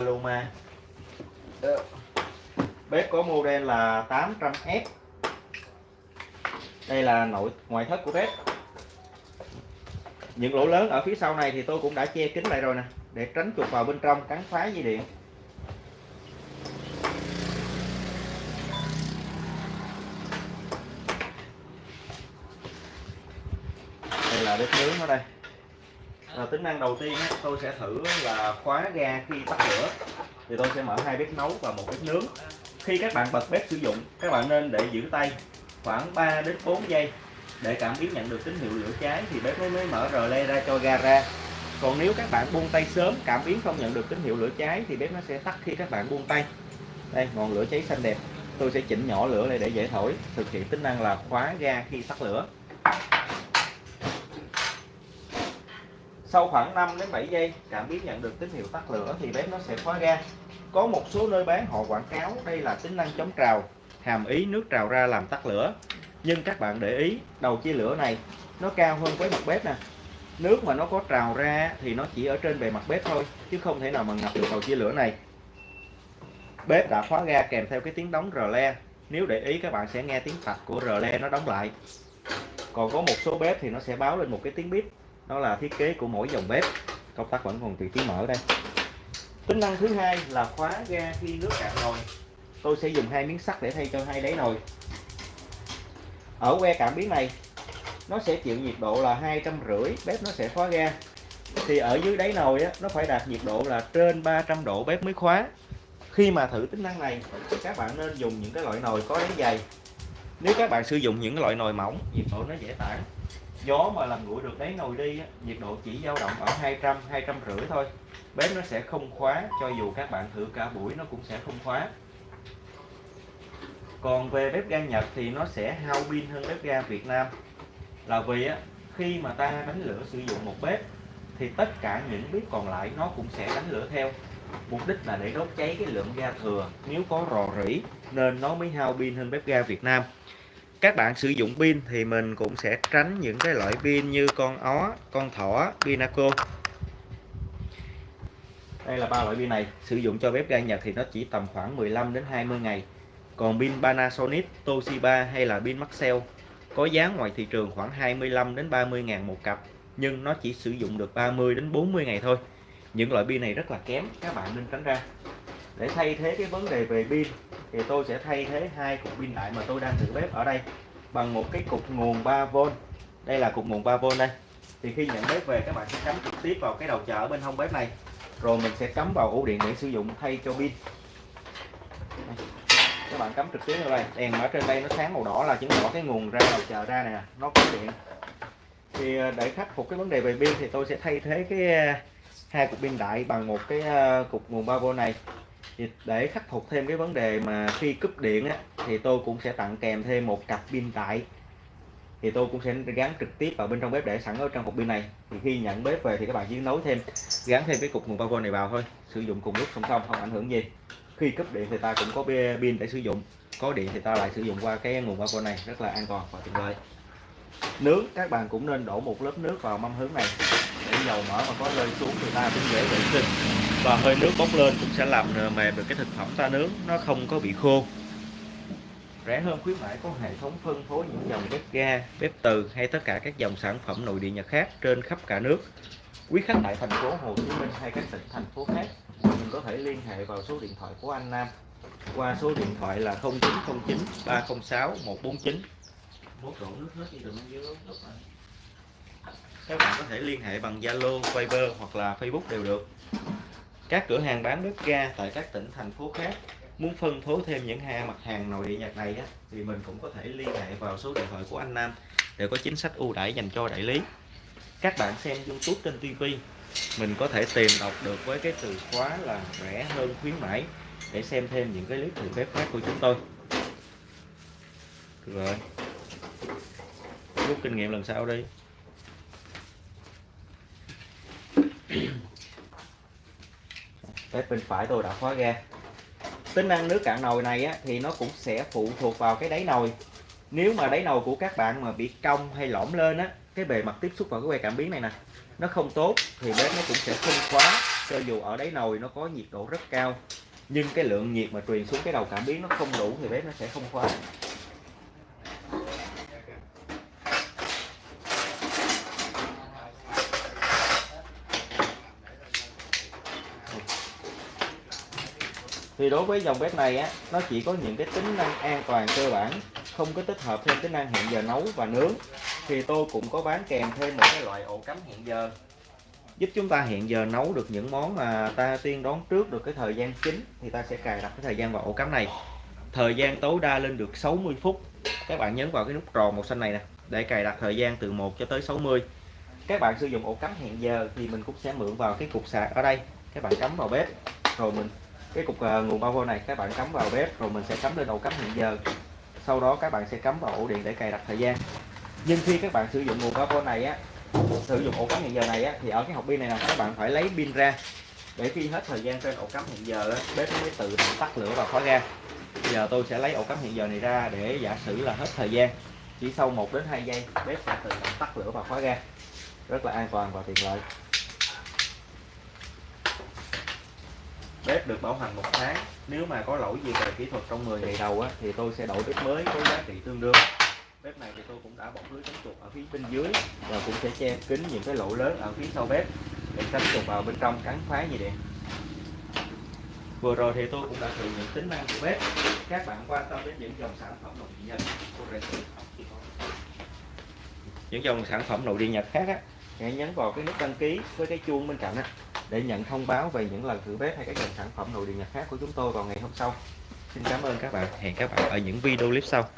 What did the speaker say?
Paloma ờ, bếp có model là 800S đây là nội, ngoại thất của bếp. Những lỗ lớn ở phía sau này thì tôi cũng đã che kín lại rồi nè, để tránh chuột vào bên trong, cắn phá dây điện. Đây là bếp nướng ở đây à, tính năng đầu tiên tôi sẽ thử là khóa ga khi tắt lửa. Thì tôi sẽ mở hai bếp nấu và một bếp nướng. Khi các bạn bật bếp sử dụng các bạn nên để giữ tay khoảng 3 đến 4 giây. Để cảm biến nhận được tín hiệu lửa cháy thì bếp mới mới mở rờ le ra cho ga ra. Còn nếu các bạn buông tay sớm cảm biến không nhận được tín hiệu lửa cháy thì bếp nó sẽ tắt khi các bạn buông tay. Đây ngọn lửa cháy xanh đẹp. Tôi sẽ chỉnh nhỏ lửa lại để dễ thổi thực hiện tính năng là khóa ga khi tắt lửa sau khoảng 5 đến 7 giây cảm biến nhận được tín hiệu tắt lửa thì bếp nó sẽ khóa ga. Có một số nơi bán họ quảng cáo đây là tính năng chống trào, hàm ý nước trào ra làm tắt lửa. Nhưng các bạn để ý, đầu chia lửa này, nó cao hơn với mặt bếp nè. Nước mà nó có trào ra thì nó chỉ ở trên bề mặt bếp thôi, chứ không thể nào mà ngập được đầu chia lửa này. Bếp đã khóa ga kèm theo cái tiếng đóng rờ le. Nếu để ý, các bạn sẽ nghe tiếng tạch của rờ le nó đóng lại. Còn có một số bếp thì nó sẽ báo lên một cái tiếng bíp đó là thiết kế của mỗi dòng bếp. Công tắc vẫn còn tùy trí mở đây. Tính năng thứ hai là khóa ga khi nước cạn nồi. Tôi sẽ dùng hai miếng sắt để thay cho hai đáy nồi. Ở que cảm biến này nó sẽ chịu nhiệt độ là hai trăm rưỡi bếp nó sẽ khóa ga. Thì ở dưới đáy nồi á, nó phải đạt nhiệt độ là trên 300 độ bếp mới khóa. Khi mà thử tính năng này các bạn nên dùng những cái loại nồi có đáy dày. Nếu các bạn sử dụng những loại nồi mỏng nhiệt độ nó dễ tản gió mà làm nguội được đáy nồi đi á, nhiệt độ chỉ dao động ở 200 200 rưỡi thôi. Bếp nó sẽ không khóa cho dù các bạn thử cả buổi nó cũng sẽ không khóa. Còn về bếp ga Nhật thì nó sẽ hao pin hơn bếp ga Việt Nam. Là vì á, khi mà ta đánh lửa sử dụng một bếp thì tất cả những bếp còn lại nó cũng sẽ đánh lửa theo. Mục đích là để đốt cháy cái lượng ga thừa. Nếu có rò rỉ nên nó mới hao pin hơn bếp ga Việt Nam các bạn sử dụng pin thì mình cũng sẽ tránh những cái loại pin như con ó, con thỏ, pinaco. Đây là ba loại pin này sử dụng cho bếp ga Nhật thì nó chỉ tầm khoảng 15 đến 20 ngày. Còn pin Panasonic, Toshiba hay là pin Maxell có giá ngoài thị trường khoảng 25 đến 30 ngàn một cặp nhưng nó chỉ sử dụng được 30 đến 40 ngày thôi. Những loại pin này rất là kém các bạn nên tránh ra. Để thay thế cái vấn đề về pin thì tôi sẽ thay thế hai cục pin đại mà tôi đang thử bếp ở đây bằng một cái cục nguồn 3V đây là cục nguồn 3V đây. Thì khi nhận bếp về, các bạn sẽ cắm trực tiếp vào cái đầu chờ ở bên hông bếp này. Rồi mình sẽ cắm vào ổ điện để sử dụng thay cho pin. Các bạn cắm trực tiếp vào đây. Đèn ở trên đây nó sáng màu đỏ là chứng tỏ cái nguồn ra đầu chờ ra nè, nó có điện. Thì ờ, để khắc phục cái vấn đề về pin thì tôi sẽ thay thế cái ờ, hai cục pin đại bằng một cái ờ, cục nguồn 3V này thì để khắc phục thêm cái vấn đề mà khi cúp điện á, thì tôi cũng sẽ tặng kèm thêm một cặp pin đại thì tôi cũng sẽ gắn trực tiếp vào bên trong bếp để sẵn ở trong cục pin này. Thì khi nhận bếp về thì các bạn chỉ nối thêm gắn thêm cái cục nguồn power này vào thôi. Sử dụng cùng lúc song song không ảnh hưởng gì. Khi cúp điện thì ta cũng có pin để sử dụng. Có điện thì ta lại sử dụng qua cái nguồn power này rất là an toàn và tiện lợi nướng các bạn cũng nên đổ một lớp nước vào mâm hướng này. Để dầu mỡ mà có rơi xuống thì ta cũng dễ vệ sinh và hơi nước bốc lên cũng sẽ làm mềm được cái thực phẩm ta nướng nó không có bị khô. Rẻ hơn khuyến mãi có hệ thống phân phối những dòng bếp ga bếp từ hay tất cả các dòng sản phẩm nội địa nhật khác trên khắp cả nước. Quý khách tại thành phố Hồ Chí Minh hay các tỉnh thành phố khác mình có thể liên hệ vào số điện thoại của anh Nam. Qua số điện thoại là 0909 306 149 mốt đổ nước hết đi đừng dưới các bạn có thể liên hệ bằng Zalo, Viber hoặc là Facebook đều được các cửa hàng bán bếp ga tại các tỉnh thành phố khác muốn phân phối thêm những hàng mặt hàng nội địa nhật này á, thì mình cũng có thể liên hệ vào số điện thoại của anh Nam để có chính sách ưu đãi dành cho đại lý. Các bạn xem YouTube trên TV mình có thể tìm đọc được với cái từ khóa là rẻ hơn khuyến mãi để xem thêm những cái clip thử bếp khác của chúng tôi. Rồi. Rút kinh nghiệm lần sau đi. Bếp bên phải tôi đã khóa ga tính năng nước cạn nồi này á, thì nó cũng sẽ phụ thuộc vào cái đáy nồi. Nếu mà đáy nồi của các bạn mà bị cong hay lõm lên á cái bề mặt tiếp xúc vào cái que cảm biến này nè nó không tốt thì bếp nó cũng sẽ không khóa cho dù ở đáy nồi nó có nhiệt độ rất cao. Nhưng cái lượng nhiệt mà truyền xuống cái đầu cảm biến nó không đủ thì bếp nó sẽ không khóa. Thì đối với dòng bếp này á, nó chỉ có những cái tính năng an toàn cơ bản, không có tích hợp thêm tính năng hẹn giờ nấu và nướng. Thì tôi cũng có bán kèm thêm một cái loại ổ cắm hẹn giờ. Giúp chúng ta hẹn giờ nấu được những món mà ta tiên đoán trước được cái thời gian chính thì ta sẽ cài đặt cái thời gian vào ổ cắm này. Thời gian tối đa lên được 60 phút. Các bạn nhấn vào cái nút tròn màu xanh này nè, để cài đặt thời gian từ 1 cho tới 60 các bạn sử dụng ổ cắm hẹn giờ thì mình cũng sẽ mượn vào cái cục sạc ở đây. Các bạn cắm vào bếp, rồi mình cái cục ờ, nguồn bao này các bạn cắm vào bếp rồi mình sẽ cắm lên ổ cắm hiện giờ. Sau đó các bạn sẽ cắm vào ổ điện để cài đặt thời gian. Nhưng khi các bạn sử dụng nguồn bao này á sử dụng ổ cắm hiện giờ này á, thì ở cái hộp pin này nè các bạn phải lấy pin ra. Để khi hết thời gian trên ổ cắm hiện giờ á, bếp nó mới tự động tắt lửa và khóa ra. Giờ tôi sẽ lấy ổ cắm hiện giờ này ra để giả sử là hết thời gian. Chỉ sau 1 đến 2 giây bếp sẽ tự động tắt lửa và khóa ra. Rất là an toàn và tiện lợi. Bếp được bảo hành một tháng. Nếu mà có lỗi gì về kỹ thuật trong 10 ngày đầu á, thì tôi sẽ đổi bếp mới có giá trị tương đương. Bếp này thì tôi cũng đã bọc lưới chống chuột ở phía bên dưới và cũng sẽ che kín những cái lỗ lớn ở phía sau bếp để tránh chuột vào bên trong cắn phá như điện vừa rồi thì tôi cũng đã thử những tính năng của bếp. Các bạn quan tâm đến những dòng sản phẩm nội địa nhật. Những dòng sản phẩm nội địa nhật khác á hãy nhấn vào cái nút đăng ký với cái chuông bên cạnh á để nhận thông báo về những lần thử bếp hay các dòng sản phẩm nội địa nhật khác của chúng tôi vào ngày hôm sau. Xin cảm ơn các bạn. Hẹn các bạn ở những video clip sau.